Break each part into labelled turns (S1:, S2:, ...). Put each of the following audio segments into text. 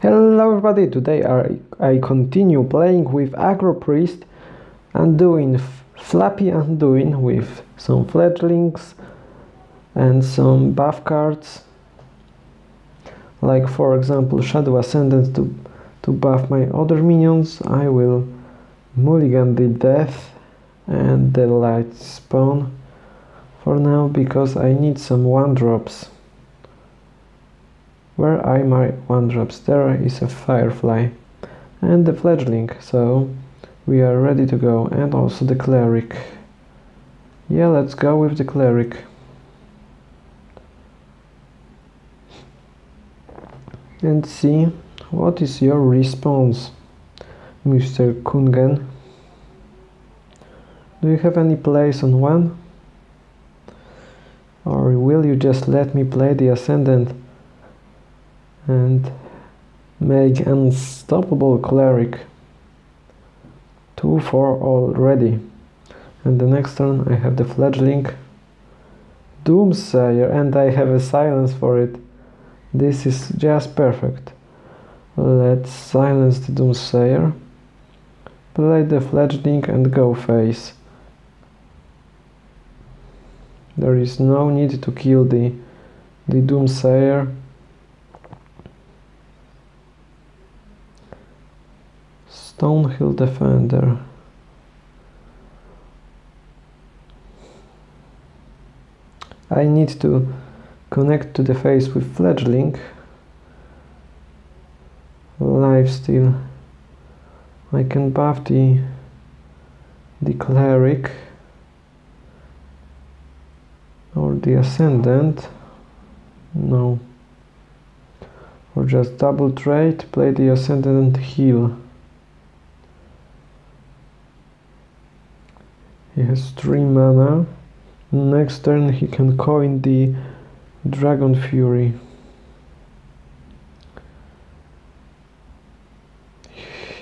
S1: Hello everybody, today I, I continue playing with Agro Priest and doing Flappy Anduin with some fledglings and some buff cards. Like for example Shadow Ascendant to, to buff my other minions. I will mulligan the Death and the Light Spawn for now because I need some one drops where I my one drops? There is a firefly and the fledgling, so we are ready to go. And also the cleric. Yeah, let's go with the cleric. And see what is your response, Mr. Kungen. Do you have any place on one? Or will you just let me play the Ascendant and make unstoppable cleric. 2 4 already. And the next turn I have the fledgling Doomsayer and I have a silence for it. This is just perfect. Let's silence the Doomsayer. Play the fledgling and go face. There is no need to kill the the Doomsayer Stonehill Defender. I need to connect to the face with fledgling. Lifesteal. I can buff the the cleric or the ascendant. No. Or just double trade, play the ascendant heal. He has 3 mana. Next turn he can coin the Dragon Fury.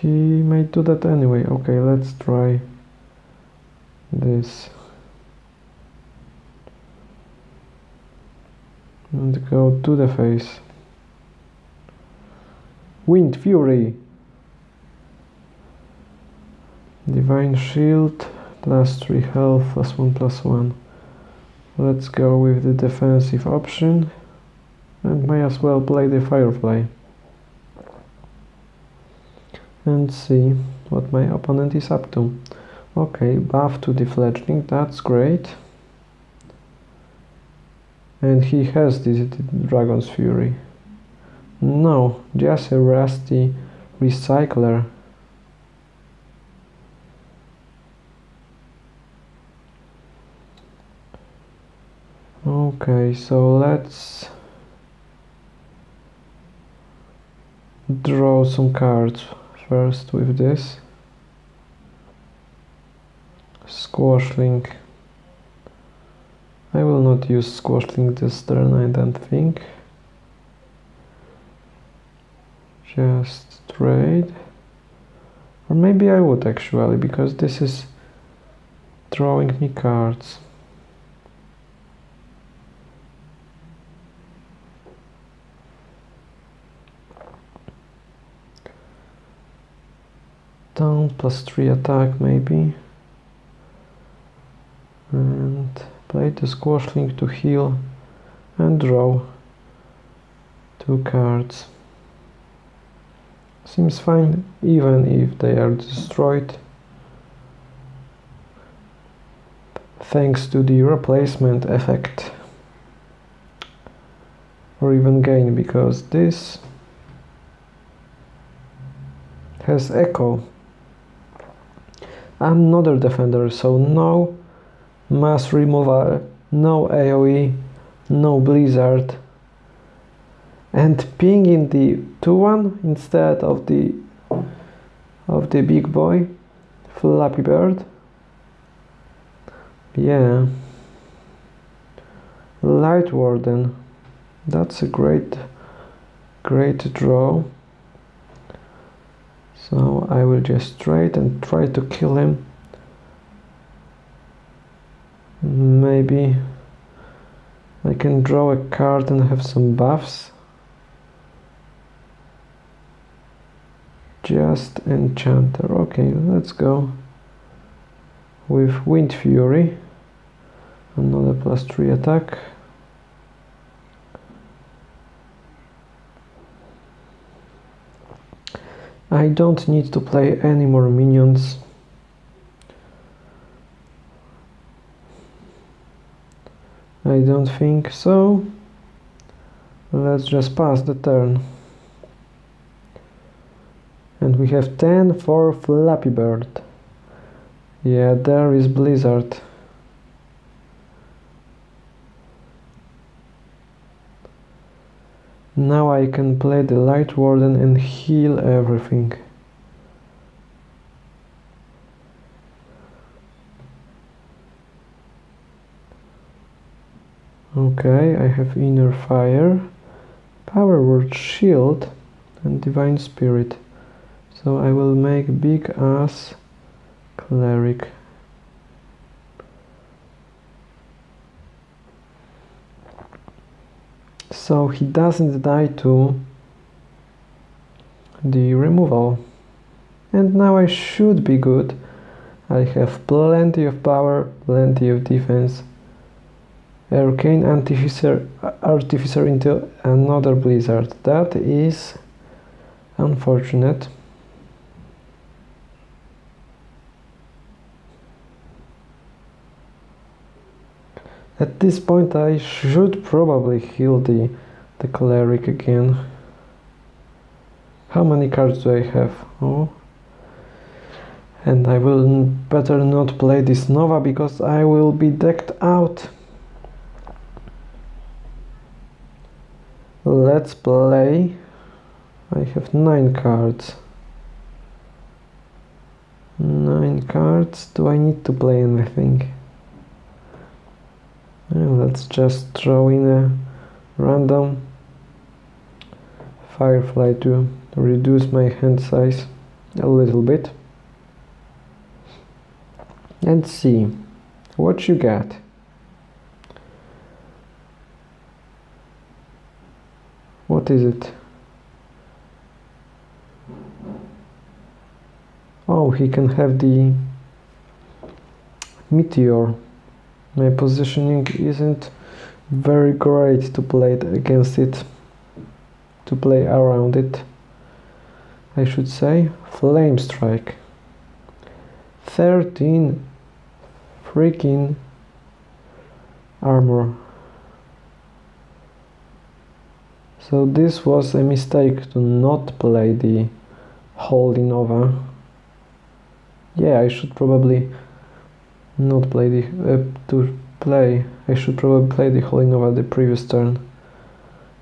S1: He may do that anyway. Okay, let's try this. And go to the face. Wind Fury. Divine Shield plus 3 health plus 1 plus 1 let's go with the defensive option. And may as well play the firefly. And see what my opponent is up to. Okay buff to the fledgling that's great. And he has this dragon's fury. No just a rusty recycler okay so let's draw some cards first with this. Squashling I will not use squashling this turn I don't think. Just trade. Or maybe I would actually because this is drawing me cards down plus 3 attack maybe. And play the squashling to heal and draw two cards. Seems fine even if they are destroyed. Thanks to the replacement effect. Or even gain because this has echo another defender, so no mass removal, no AoE, no blizzard. And ping in the 2-1 instead of the of the big boy, Flappy Bird. Yeah. Light Warden. That's a great great draw. So I will just trade and try to kill him. Maybe I can draw a card and have some buffs. just enchanter okay let's go with wind fury another plus 3 attack I don't need to play any more minions. I don't think so. Let's just pass the turn. And we have 10 for Flappy Bird. Yeah there is Blizzard now I can play the Light Warden and heal everything Okay, I have Inner Fire, Power Word Shield and Divine Spirit. So I will make big ass cleric. So he doesn't die to the removal. And now I should be good. I have plenty of power, plenty of defense. Arcane Artificer, Artificer into another Blizzard. That is unfortunate. At this point I should probably heal the, the cleric again. How many cards do I have? Oh. And I will better not play this Nova because I will be decked out. Let's play. I have nine cards. Nine cards. Do I need to play anything? Let's just throw in a random firefly to reduce my hand size a little bit. And see what you get what is it? Oh he can have the meteor my positioning isn't very great to play against it to play around it I should say. Flame strike. 13 freaking armor. So this was a mistake to not play the Holy Nova. Yeah I should probably not play the uh, to play I should probably play the Holy Nova the previous turn.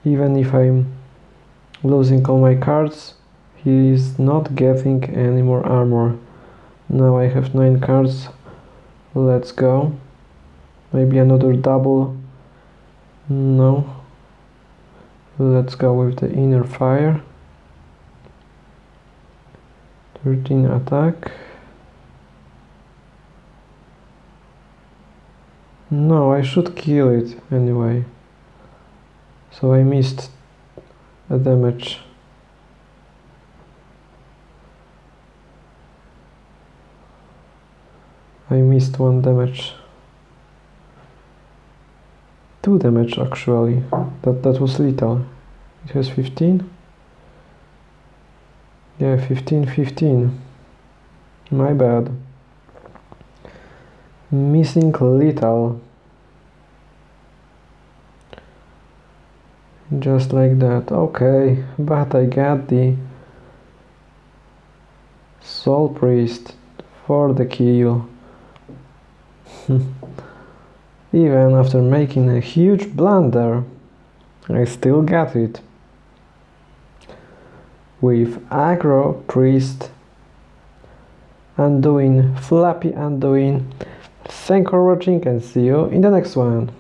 S1: Even if I'm losing all my cards he is not getting any more armor. Now I have 9 cards. Let's go. Maybe another double. No. Let's go with the inner fire. 13 attack No, I should kill it anyway. So I missed a damage. I missed one damage. Two damage actually. That that was little. It has 15. Yeah, 15, 15. My bad missing little. Just like that. Okay but I got the soul priest for the kill. Even after making a huge blunder I still got it. With aggro priest Anduin flappy Anduin Thank you for watching and see you in the next one.